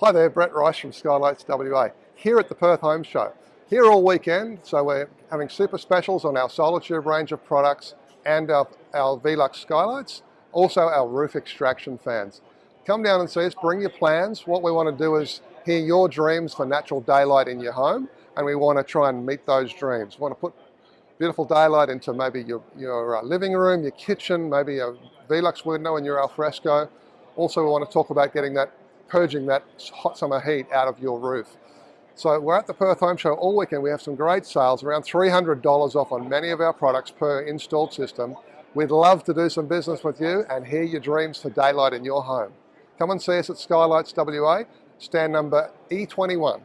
Hi there, Brett Rice from Skylights WA, here at the Perth Home Show. Here all weekend, so we're having super specials on our Solatube range of products and our, our Velux skylights, also our roof extraction fans. Come down and see us, bring your plans. What we want to do is hear your dreams for natural daylight in your home, and we want to try and meet those dreams. We want to put beautiful daylight into maybe your, your uh, living room, your kitchen, maybe a Velux window in your alfresco. Also, we want to talk about getting that purging that hot summer heat out of your roof. So we're at the Perth Home Show all weekend. We have some great sales, around $300 off on many of our products per installed system. We'd love to do some business with you and hear your dreams for daylight in your home. Come and see us at Skylights WA, stand number E21.